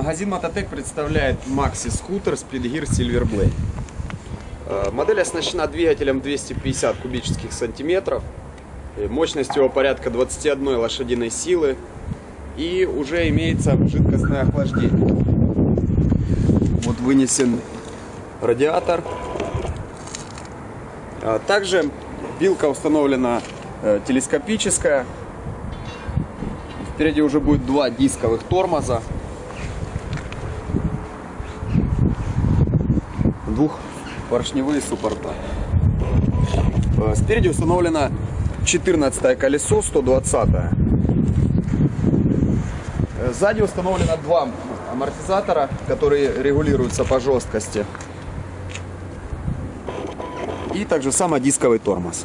Магазин Мототек представляет Maxi скутер Speed Gear Silver Blade. Э, Модель оснащена двигателем 250 кубических сантиметров, э, мощностью порядка 21 лошадиной силы и уже имеется жидкостное охлаждение. Вот вынесен радиатор. А Также билка установлена э, телескопическая. Впереди уже будет два дисковых тормоза. Двухпоршневые суппорта. Э, Спереди установлено 14 колесо, 120 -е. Э, Сзади установлено два амортизатора, которые регулируются по жесткости. И также самодисковый тормоз.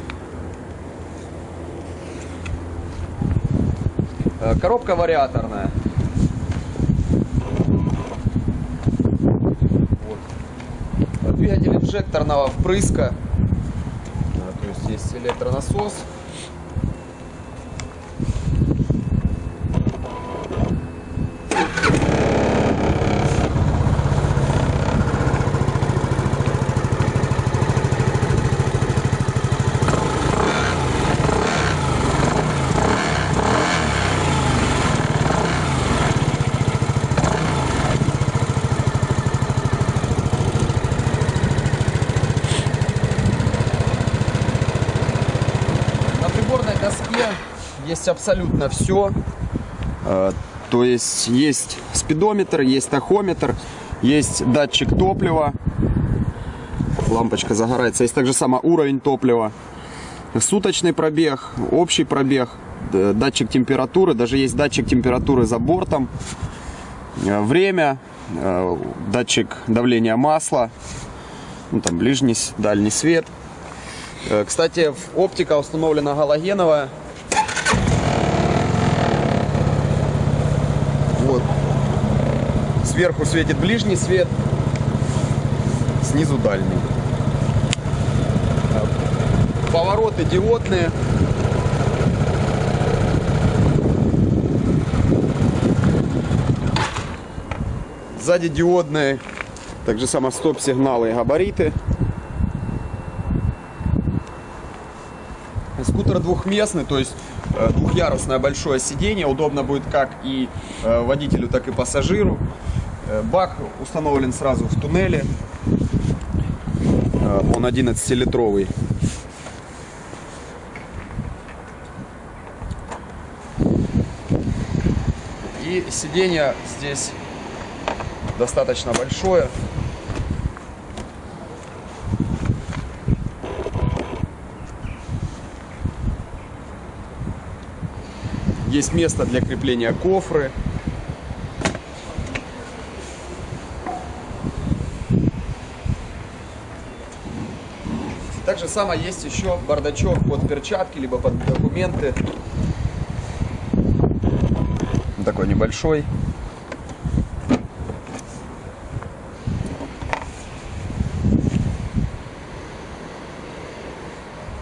Э, Коробка вариаторная. Двигатель инжекторного впрыска. А, То есть есть электронасос. Доске есть абсолютно все. То есть есть спидометр, есть тахометр, есть датчик топлива. Лампочка загорается. Есть также само уровень топлива. Суточный пробег, общий пробег, д- датчик температуры, даже есть датчик температуры за бортом. Э, Время, э, датчик давления масла, ну, там ближний, дальний свет. Э, Кстати, в- оптика установлена галогеновая. Вот. Сверху светит ближний свет, снизу дальний. Повороты диодные. Сзади диодные, также само стоп-сигналы и габариты. Скутер двухместный, то есть э, двухъярусное большое сиденье. Удобно будет как и э, водителю, так и пассажиру. Э, Бак установлен сразу в туннеле. Он 11-литровый. И сиденье здесь достаточно большое. Есть место для крепления кофры. Так же самое есть еще бардачок под перчатки, либо под документы. Такой небольшой.